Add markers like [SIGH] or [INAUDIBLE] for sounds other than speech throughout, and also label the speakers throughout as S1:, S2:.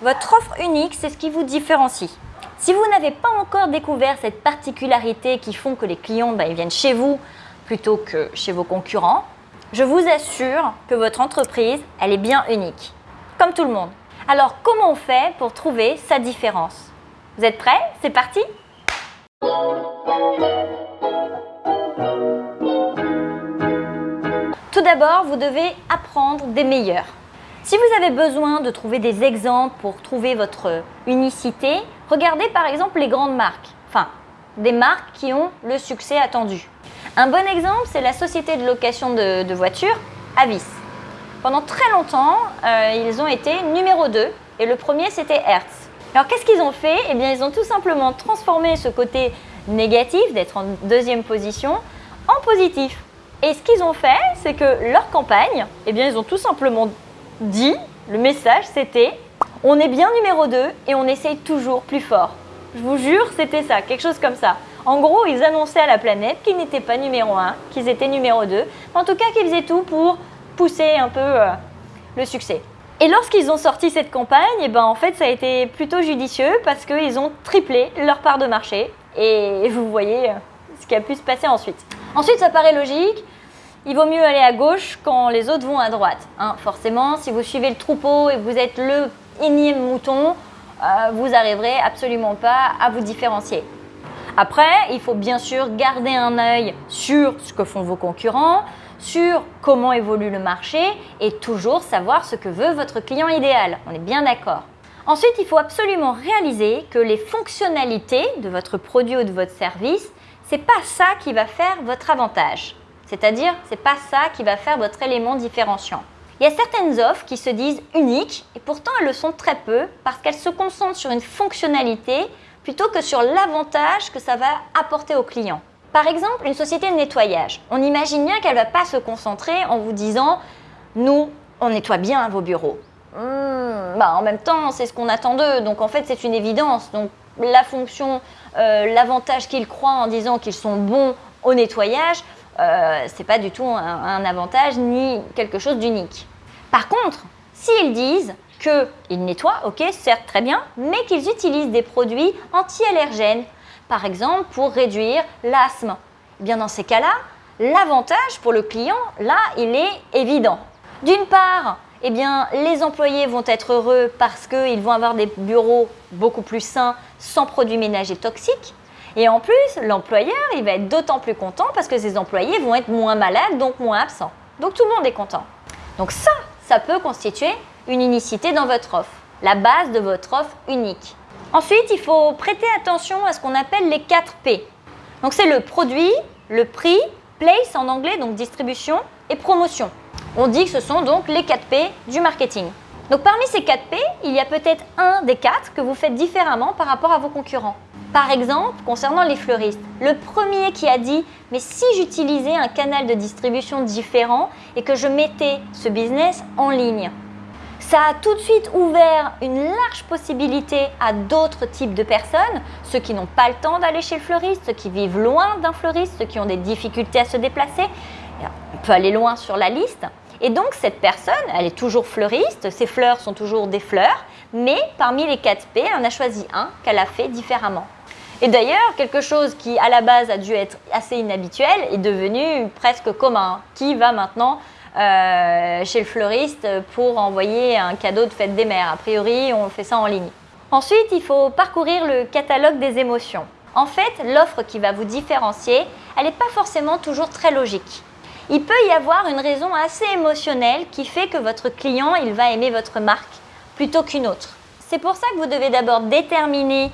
S1: Votre offre unique, c'est ce qui vous différencie. Si vous n'avez pas encore découvert cette particularité qui font que les clients ils viennent chez vous plutôt que chez vos concurrents, je vous assure que votre entreprise, elle est bien unique, comme tout le monde. Alors comment on fait pour trouver sa différence? Vous êtes prêts? C'est parti Tout d'abord, vous devez apprendre des meilleurs. Si vous avez besoin de trouver des exemples pour trouver votre unicité, regardez par exemple les grandes marques, enfin des marques qui ont le succès attendu. Un bon exemple, c'est la société de location de, voitures Avis. Pendant très longtemps, euh, ils ont été numéro 2 et le premier c'était Hertz. Alors qu'est-ce qu'ils ont fait? Eh bien ils ont tout simplement transformé ce côté négatif d'être en deuxième position en positif. Et ce qu'ils ont fait, c'est que leur campagne, eh bien ils ont tout simplement dit, le message c'était on est bien numéro 2 et on essaye toujours plus fort. Je vous jure, c'était ça, quelque chose comme ça. En gros, ils annonçaient à la planète qu'ils n'étaient pas numéro 1, qu'ils étaient numéro 2, en tout cas qu'ils faisaient tout pour pousser un peu euh, le succès. Et lorsqu'ils ont sorti cette campagne, eh ben, en fait, ça a été plutôt judicieux parce qu'ils ont triplé leur part de marché. Et vous voyez euh, ce qui a pu se passer ensuite. Ensuite, ça paraît logique. Il vaut mieux aller à gauche quand les autres vont à droite. Hein. Forcément, si vous suivez le troupeau et vous êtes le énième mouton, euh, vous n'arriverez absolument pas à vous différencier. Après, il faut bien sûr garder un œil sur ce que font vos concurrents, sur comment évolue le marché et toujours savoir ce que veut votre client idéal. On est bien d'accord. Ensuite, il faut absolument réaliser que les fonctionnalités de votre produit ou de votre service, c'est pas ça qui va faire votre avantage. C'est-à-dire, c'est pas ça qui va faire votre élément différenciant. Il y a certaines offres qui se disent uniques et pourtant elles le sont très peu parce qu'elles se concentrent sur une fonctionnalité plutôt que sur l'avantage que ça va apporter au client. Par exemple, une société de nettoyage. On imagine bien qu'elle ne va pas se concentrer en vous disant « nous, on nettoie bien vos bureaux hmm, bah, En même temps, c'est ce qu'on attend d'eux, donc en fait c'est une évidence. Donc la fonction, euh, l'avantage qu'ils croient en disant qu'ils sont bons au nettoyage, euh, ce n'est pas du tout un, avantage ni quelque chose d'unique. Par contre, s'ils disent qu'ils nettoient, ok, certes très bien, mais qu'ils utilisent des produits anti-allergènes, par exemple pour réduire l'asthme. Eh bien dans ces cas-là, l'avantage pour le client, là, il est évident. D'une part, eh bien, les employés vont être heureux parce qu'ils vont avoir des bureaux beaucoup plus sains, sans produits ménagers toxiques. Et en plus, l'employeur, il va être d'autant plus content parce que ses employés vont être moins malades, donc moins absents. Donc tout le monde est content. Donc ça, ça peut constituer une unicité dans votre offre, la base de votre offre unique. Ensuite, il faut prêter attention à ce qu'on appelle les 4 P. Donc c'est le produit, le prix, place en anglais, donc distribution, et promotion. On dit que ce sont donc les 4 P du marketing. Donc parmi ces 4 P, il y a peut-être un des quatre que vous faites différemment par rapport à vos concurrents. Par exemple, concernant les fleuristes, le premier qui a dit « mais si j'utilisais un canal de distribution différent et que je mettais ce business en ligne ?» Ça a tout de suite ouvert une large possibilité à d'autres types de personnes, ceux qui n'ont pas le temps d'aller chez le fleuriste, ceux qui vivent loin d'un fleuriste, ceux qui ont des difficultés à se déplacer. On peut aller loin sur la liste. Et donc cette personne, elle est toujours fleuriste, ses fleurs sont toujours des fleurs, mais parmi les 4 P, on a choisi un qu'elle a fait différemment. Et d'ailleurs, quelque chose qui à la base a dû être assez inhabituel est devenu presque commun. Qui va maintenant euh, chez le fleuriste pour envoyer un cadeau de fête des mères? A priori, on fait ça en ligne. Ensuite, il faut parcourir le catalogue des émotions. En fait, l'offre qui va vous différencier, elle n'est pas forcément toujours très logique. Il peut y avoir une raison assez émotionnelle qui fait que votre client il va aimer votre marque plutôt qu'une autre. C'est pour ça que vous devez d'abord déterminer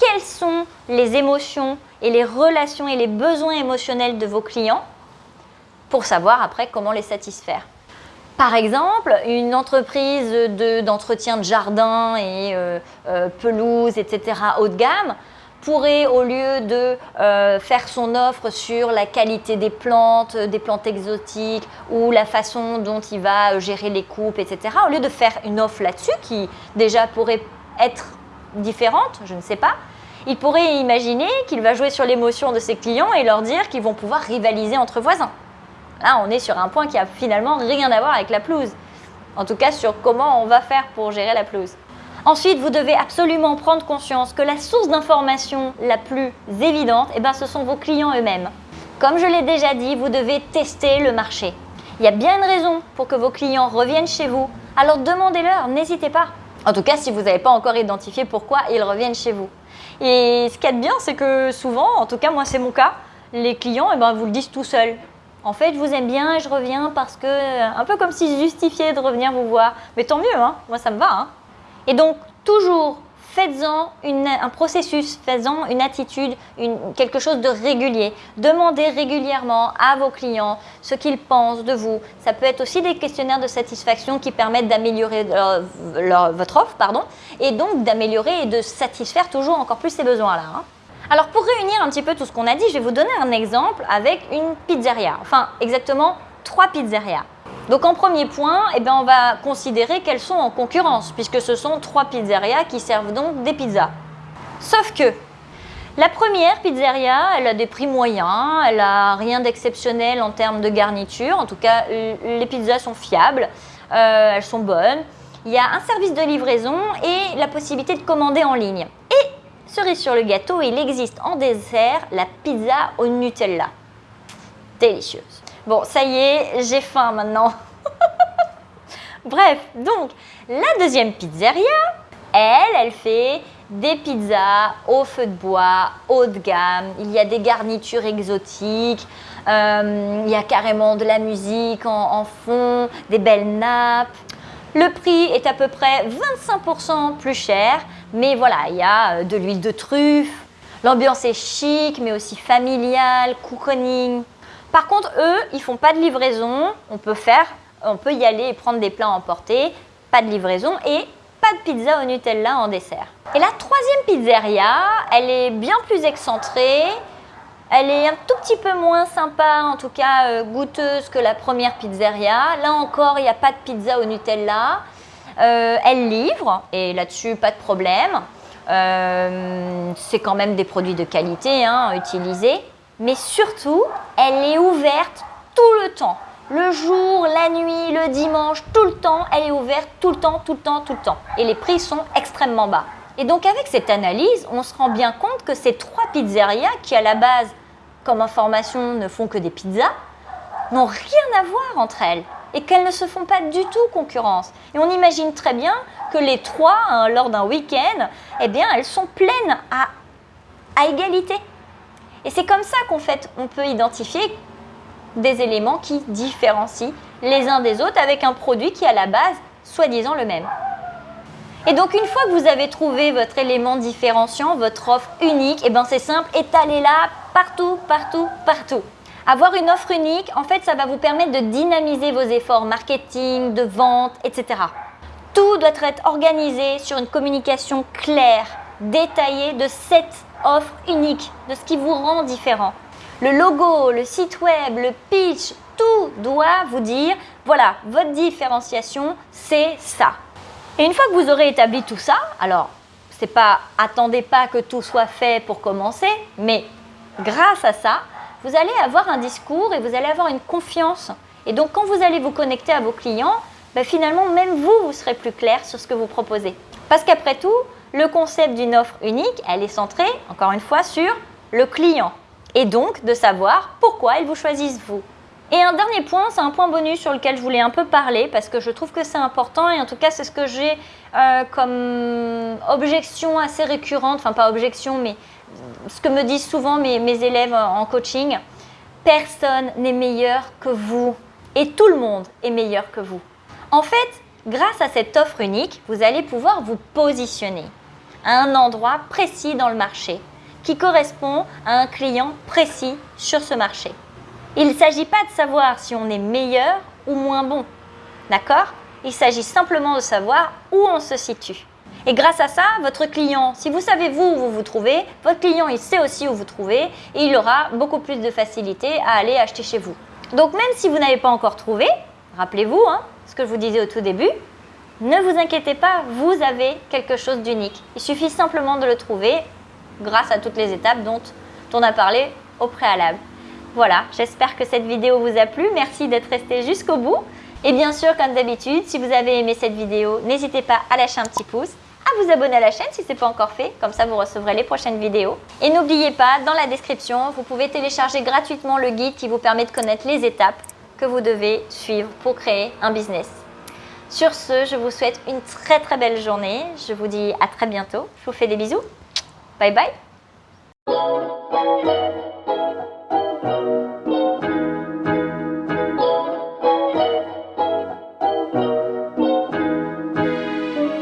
S1: quelles sont les émotions et les relations et les besoins émotionnels de vos clients pour savoir après comment les satisfaire. Par exemple, une entreprise d'entretien de, jardin et euh, euh, pelouse, etc. haut de gamme pourrait, au lieu de euh, faire son offre sur la qualité des plantes, des plantes exotiques ou la façon dont il va gérer les coupes, etc., au lieu de faire une offre là-dessus qui déjà pourrait être différente, je ne sais pas, il pourrait imaginer qu'il va jouer sur l'émotion de ses clients et leur dire qu'ils vont pouvoir rivaliser entre voisins. Là, on est sur un point qui a finalement rien à voir avec la pelouse. En tout cas, sur comment on va faire pour gérer la pelouse. Ensuite, vous devez absolument prendre conscience que la source d'information la plus évidente, eh ben, ce sont vos clients eux-mêmes. Comme je l'ai déjà dit, vous devez tester le marché. Il y a bien une raison pour que vos clients reviennent chez vous, alors demandez-leur, n'hésitez pas. En tout cas, si vous n'avez pas encore identifié pourquoi ils reviennent chez vous. Et ce qui est bien, c'est que souvent, en tout cas moi c'est mon cas, les clients eh ben, vous le disent tout seuls. En fait, je vous aime bien et je reviens parce que, un peu comme si je justifiais de revenir vous voir. Mais tant mieux, hein moi ça me va. Hein et donc, toujours, faites-en un processus, faites-en une attitude, quelque chose de régulier. Demandez régulièrement à vos clients ce qu'ils pensent de vous. Ça peut être aussi des questionnaires de satisfaction qui permettent d'améliorer votre offre pardon, et donc d'améliorer et de satisfaire toujours encore plus ces besoins-là. Hein. Alors pour réunir un petit peu tout ce qu'on a dit, je vais vous donner un exemple avec une pizzeria. Enfin, exactement trois pizzerias. Donc en premier point, eh bien, on va considérer qu'elles sont en concurrence, puisque ce sont trois pizzerias qui servent donc des pizzas. Sauf que la première pizzeria, elle a des prix moyens, elle a rien d'exceptionnel en termes de garniture, en tout cas les pizzas sont fiables, euh, elles sont bonnes. Il y a un service de livraison et la possibilité de commander en ligne. Et cerise sur le gâteau, il existe en dessert la pizza au Nutella. Délicieuse. Bon, ça y est, j'ai faim maintenant. [LAUGHS] Bref, donc, la deuxième pizzeria, elle, elle fait des pizzas au feu de bois, haut de gamme. Il y a des garnitures exotiques. Euh, il y a carrément de la musique en, fond, des belles nappes. Le prix est à peu près 25% plus cher, mais voilà, il y a euh, de l'huile de truffe. L'ambiance est chic, mais aussi familiale, cocooning. Par contre, eux, ils font pas de livraison. On peut faire, on peut y aller et prendre des plats emportés. Pas de livraison et pas de pizza au Nutella en dessert. Et la troisième pizzeria, elle est bien plus excentrée. Elle est un tout petit peu moins sympa, en tout cas euh, goûteuse que la première pizzeria. Là encore, il n'y a pas de pizza au Nutella. Euh, elle livre, et là-dessus, pas de problème. Euh, c'est quand même des produits de qualité hein, utiliser mais surtout, elle est ouverte tout le temps. Le jour, la nuit, le dimanche, tout le temps, elle est ouverte tout le temps, tout le temps, tout le temps. Et les prix sont extrêmement bas. Et donc avec cette analyse, on se rend bien compte que ces trois pizzerias qui à la base, comme information, ne font que des pizzas, n'ont rien à voir entre elles et qu'elles ne se font pas du tout concurrence. Et on imagine très bien que les trois, hein, lors d'un week-end, eh bien, elles sont pleines à, à égalité. Et c'est comme ça qu'en fait, on peut identifier des éléments qui différencient les uns des autres avec un produit qui, à la base, soi-disant le même. Et donc, une fois que vous avez trouvé votre élément différenciant, votre offre unique, et eh ben c'est simple, étalez-la partout, partout, partout. Avoir une offre unique, en fait, ça va vous permettre de dynamiser vos efforts marketing, de vente, etc. Tout doit être organisé sur une communication claire, détaillée de cette offre unique, de ce qui vous rend différent. Le logo, le site web, le pitch, tout doit vous dire, voilà, votre différenciation, c'est ça. Et une fois que vous aurez établi tout ça, alors, c'est pas, attendez pas que tout soit fait pour commencer, mais grâce à ça, vous allez avoir un discours et vous allez avoir une confiance. Et donc, quand vous allez vous connecter à vos clients, ben, finalement, même vous, vous serez plus clair sur ce que vous proposez. Parce qu'après tout, le concept d'une offre unique, elle est centrée, encore une fois, sur le client. Et donc, de savoir pourquoi ils vous choisissent vous. Et un dernier point, c'est un point bonus sur lequel je voulais un peu parler parce que je trouve que c'est important et en tout cas c'est ce que j'ai euh, comme objection assez récurrente, enfin pas objection mais ce que me disent souvent mes, mes élèves en coaching. Personne n'est meilleur que vous et tout le monde est meilleur que vous. En fait, grâce à cette offre unique, vous allez pouvoir vous positionner à un endroit précis dans le marché qui correspond à un client précis sur ce marché. Il ne s'agit pas de savoir si on est meilleur ou moins bon, d'accord? Il s'agit simplement de savoir où on se situe. Et grâce à ça, votre client, si vous savez vous où vous vous trouvez, votre client il sait aussi où vous trouvez et il aura beaucoup plus de facilité à aller acheter chez vous. Donc même si vous n'avez pas encore trouvé, rappelez-vous hein, ce que je vous disais au tout début, ne vous inquiétez pas, vous avez quelque chose d'unique. Il suffit simplement de le trouver grâce à toutes les étapes dont on a parlé au préalable. Voilà, j'espère que cette vidéo vous a plu. Merci d'être resté jusqu'au bout. Et bien sûr, comme d'habitude, si vous avez aimé cette vidéo, n'hésitez pas à lâcher un petit pouce à vous abonner à la chaîne si ce n'est pas encore fait, comme ça vous recevrez les prochaines vidéos. Et n'oubliez pas, dans la description, vous pouvez télécharger gratuitement le guide qui vous permet de connaître les étapes que vous devez suivre pour créer un business. Sur ce, je vous souhaite une très très belle journée. Je vous dis à très bientôt. Je vous fais des bisous. Bye bye.